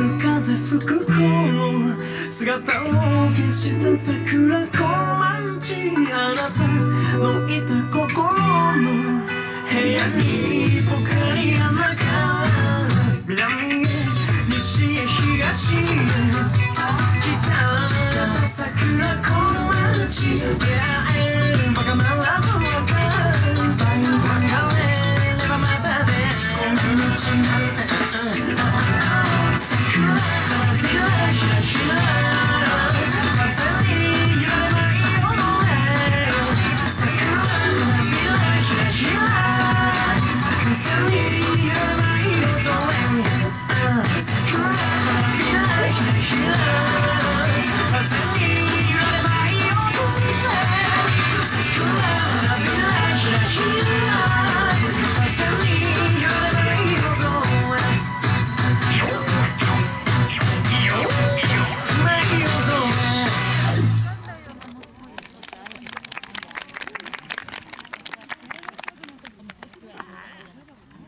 る風吹く頃姿を消した桜小町あなたのいた心の部屋にポカリ穴が南へ西へ東へ北桜小町出会えるバカならずはバイバれればまたで今度の違う